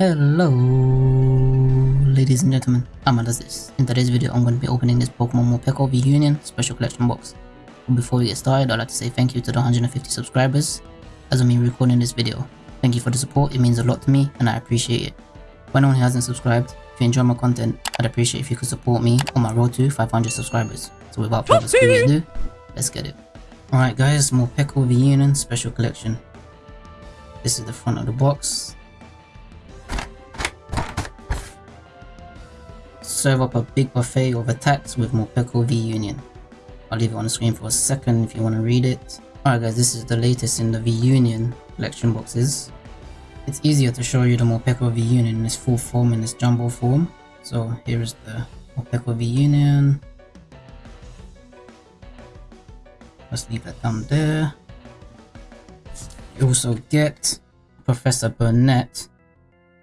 Hello, ladies and gentlemen, I'm this. In today's video, I'm going to be opening this Pokemon Morpeko V Union Special Collection box. But before we get started, I'd like to say thank you to the 150 subscribers as of me recording this video. Thank you for the support, it means a lot to me and I appreciate it. For anyone who hasn't subscribed, if you enjoy my content, I'd appreciate if you could support me on my road to 500 subscribers. So without further ado, let's get it. Alright guys, Morpeko V Union Special Collection. This is the front of the box. Serve up a big buffet of attacks with Morpeko V Union. I'll leave it on the screen for a second if you want to read it. Alright guys, this is the latest in the V Union collection boxes. It's easier to show you the Morpeko V Union in its full form in its jumbo form. So here is the Morpeko V Union. Let's leave that down there. You also get Professor Burnett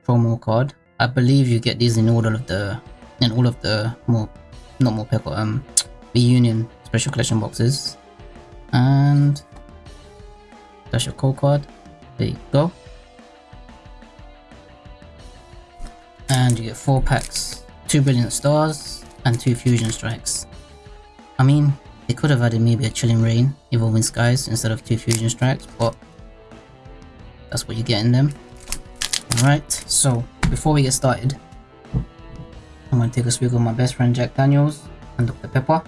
promo card. I believe you get these in order of the and all of the more not Morpeko um the union special collection boxes. And that's your code card. There you go. And you get four packs two brilliant stars and two fusion strikes. I mean they could have added maybe a Chilling Reign evolving skies instead of two fusion strikes but that's what you get in them. Alright so before we get started I'm gonna take a swig of my best friend Jack Daniels and Dr. Pepper.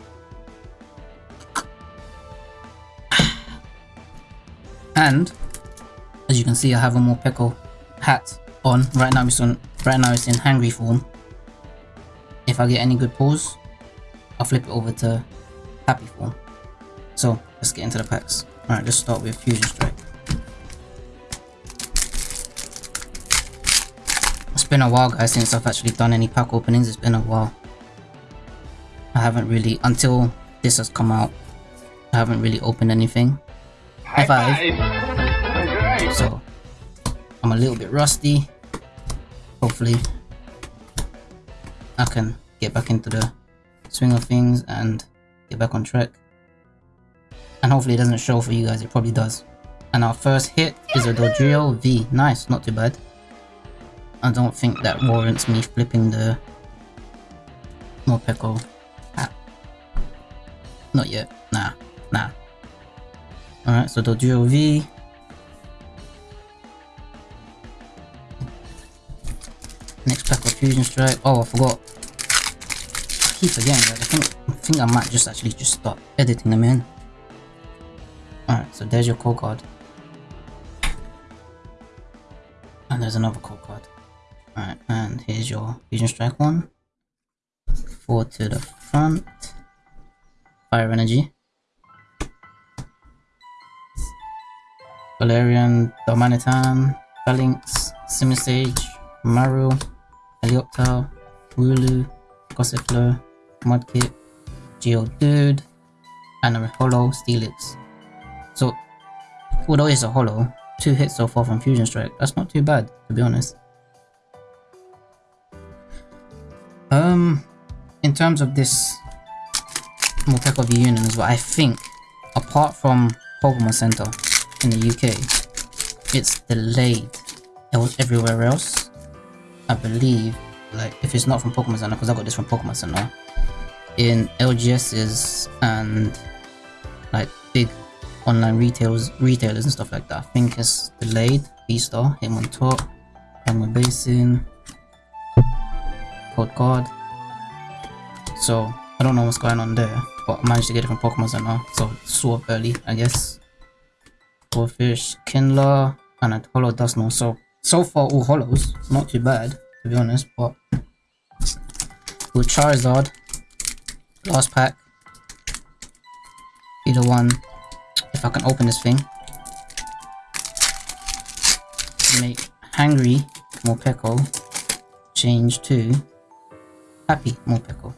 And as you can see, I have a Morpeko hat on. Right now it's on. Right now it's in hangry form. If I get any good pulls, I'll flip it over to happy form. So let's get into the packs. Alright, let's start with Fusion Strike. Been a while guys since I've actually done any pack openings, it's been a while. I haven't really, until this has come out, I haven't really opened anything. High five! So, I'm a little bit rusty. Hopefully, I can get back into the swing of things and get back on track. And hopefully it doesn't show for you guys, it probably does. And our first hit is a Dodrio V. Nice, not too bad. I don't think that warrants me flipping the Morpeko hat. Not yet. Nah. Nah. Alright, so the Dodrio V. Next pack of Fusion Strike. Oh, I forgot. I keep forgetting that. I think, I think I might just actually just start editing them in. Alright, so there's your code card. And there's another code card. Alright, and here's your Fusion Strike one. Four to the front. Fire Energy. Galarian, Darmanitan, Falinks, Simisage, Maru, Helioptile, Wooloo, Gossifleur, Mudkip, Geodude, and a Holo Steelix. So, although it's a Holo, two hits so far from Fusion Strike, that's not too bad, to be honest. Um, in terms of this Morpeko V Union as well, I think, apart from Pokemon Center in the UK, it's delayed everywhere else. I believe, like, if it's not from Pokemon Center, because I got this from Pokemon Center, in LGS's and, like, big online retailers, retailers and stuff like that, I think it's delayed. V-Star, Hitmontop, Hammer Basin, code card. So I don't know what's going on there, but I managed to get it from Pokemon Center, so of early, I guess. Goldfish, Kindler, and a Holo Dusknoir. So so far all holos, not too bad to be honest, but with Charizard, last pack. Either one, if I can open this thing. Make Hangry Morpeko change to happy Morpeko.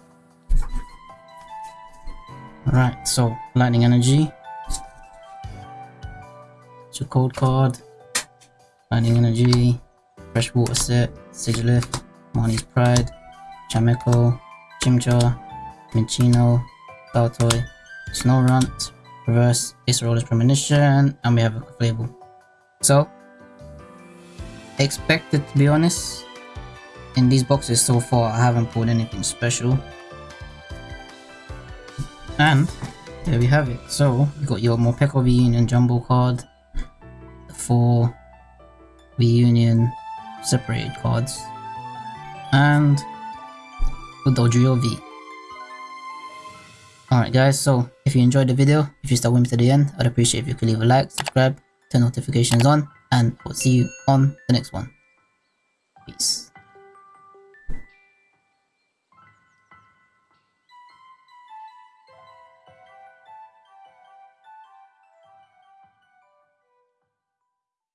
Alright, so lightning energy. It's your code card. Lightning energy. Freshwater set. Sigilyph. Marnie's Pride. Chimecho. Chimchar. Minccino. Baltoy. Snorunt. Reverse Acerola's Premonition. And we have a label. So, expected to be honest. In these boxes so far, I haven't pulled anything special. And there we have it. So you got your Morpeko V Union Jumbo card, the four V Union separated cards, and the V. Alright guys, so if you enjoyed the video, if you stuck with me to the end, I'd appreciate if you could leave a like, subscribe, turn notifications on, and we'll see you on the next one. Peace.